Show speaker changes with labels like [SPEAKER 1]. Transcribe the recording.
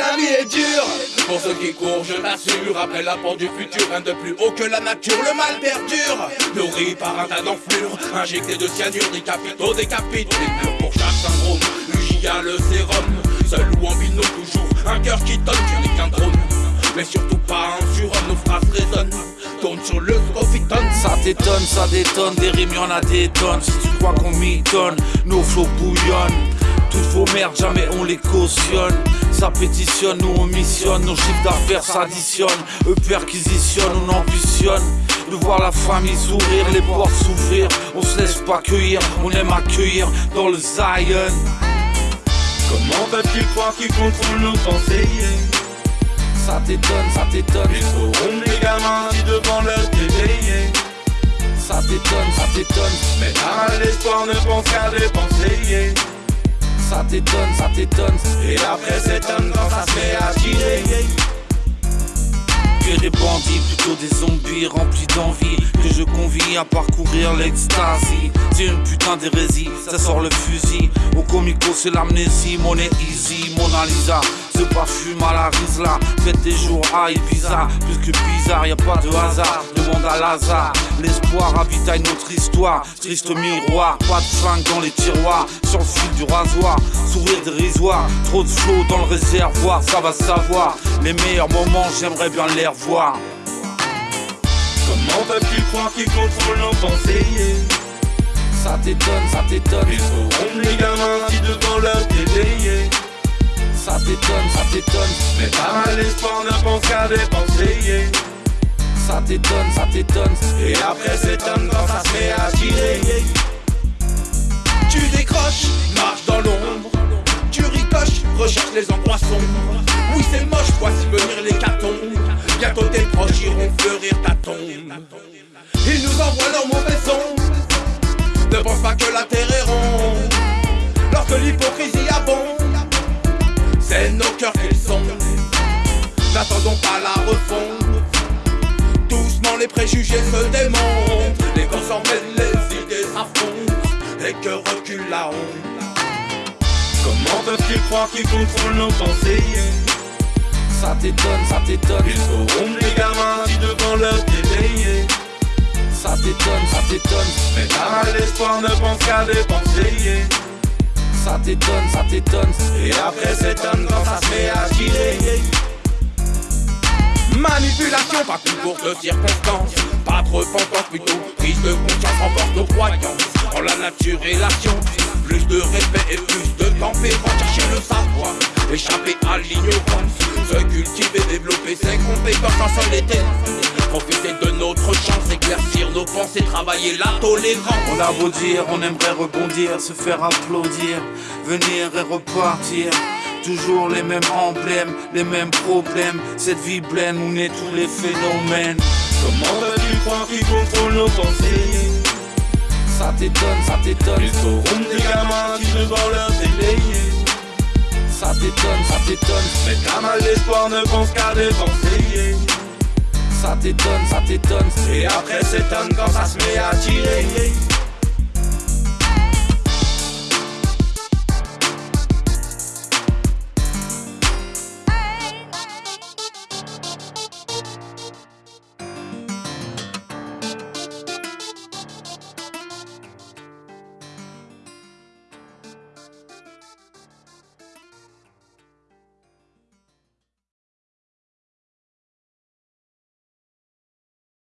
[SPEAKER 1] La vie est dure. Pour ceux qui courent, je t'assure Après la porte du futur, rien de plus haut que la nature. Le mal perdure. Nourri par un tas d'enflures. Injecté de cyanure, des capitaux, des Pour chaque syndrome, a le sérum. Seul ou en binôme, toujours. Un cœur qui donne Tu n'es qu'un drone mais surtout pas un surhomme, nos phrases résonnent. Tourne sur le scrophitone
[SPEAKER 2] Ça t'étonne, ça détonne, des rimes y'en a des tonnes. Si tu crois qu'on m'y donne, nos flots bouillonnent toutes vos merdes, jamais on les cautionne. Ça pétitionne, nous on missionne, nos chiffres d'affaires s'additionnent. Eux perquisitionnent, on ambitionne. De voir la famille sourire, les portes s'ouvrir. On se laisse pas cueillir, on aime accueillir dans le Zion.
[SPEAKER 1] Comment peuvent-ils croire qu'ils contrôlent nos pensées
[SPEAKER 2] Ça t'étonne, ça t'étonne.
[SPEAKER 1] Ils seront des gamins qui devant leur télé.
[SPEAKER 2] Ça t'étonne, ça t'étonne.
[SPEAKER 1] Mais t'as l'espoir ne pense qu'à dépenser
[SPEAKER 2] ça t'étonne, ça t'étonne.
[SPEAKER 1] Et après s'étonne quand ça se fait à tirer.
[SPEAKER 2] Que des bandits, plutôt des zombies remplis d'envie. Que je convie à parcourir l'extasie. C'est une putain d'hérésie, ça sort le fusil. Au comico c'est l'amnésie, monnaie easy, Mona Lisa Ce parfum à la risla, faites des jours à Ibiza. Plus que bizarre, y a pas de hasard, demande à Lazare. L'espoir ravitaille notre histoire, triste miroir Pas de flingue dans les tiroirs, sur le fil du rasoir Sourire dérisoire, trop de flow dans le réservoir Ça va savoir, les meilleurs moments j'aimerais bien les revoir.
[SPEAKER 1] Comment peuvent-tu croire qu'ils contrôlent nos pensées?
[SPEAKER 2] Ça t'étonne, ça t'étonne.
[SPEAKER 1] Ils seront les gamins qui devant leur télé
[SPEAKER 2] Ça t'étonne, ça t'étonne.
[SPEAKER 1] Mais pas mal l'espoir ne pense qu'à dépenser
[SPEAKER 2] Ça t'étonne, ça t'étonne.
[SPEAKER 1] Et après s'étonne quand ça se met à tirer Tu décroches, marche dans l'ombre. Tu ricoches, recherche les endroits sombres. Oui c'est moche, voici venir les cartons les préjugés se démontent Les corps s'en mêlent, les idées s'affrontent Et que recule la honte Comment peuvent-ils croire qu'ils contrôlent nos pensées?
[SPEAKER 2] Ça t'étonne, ça t'étonne.
[SPEAKER 1] Ils seront les gamins devant leur télé.
[SPEAKER 2] Ça t'étonne, ça t'étonne.
[SPEAKER 1] Mais mal l'espoir, ne pense qu'à dépenser.
[SPEAKER 2] Ça t'étonne, ça t'étonne.
[SPEAKER 1] Et après s'étonne quand Manipulation, pas concours de circonstances. Pas de repentance, plutôt prise de conscience, renforce nos croyances. En la nature et la science. Plus de respect et plus de tempérance. Chercher le savoir, échapper à l'ignorance. Se cultiver, développer ses compétences en solité. Profiter de notre chance, éclaircir nos pensées, travailler la tolérance.
[SPEAKER 2] On a beau dire, on aimerait rebondir, se faire applaudir, venir et repartir. Toujours les mêmes emblèmes, les mêmes problèmes. Cette vie pleine où naît tous les phénomènes.
[SPEAKER 1] Comment veux-tu croire qu'ils contrôlent nos pensées?
[SPEAKER 2] Ça t'étonne, ça t'étonne.
[SPEAKER 1] Ils seront des gamins qui devant leur télé.
[SPEAKER 2] Ça t'étonne, ça t'étonne.
[SPEAKER 1] Mais t'as mal d'espoir, ne pense qu'à dépenser.
[SPEAKER 2] Ça t'étonne, ça t'étonne.
[SPEAKER 1] Et après s'étonne quand ça se met à tirer.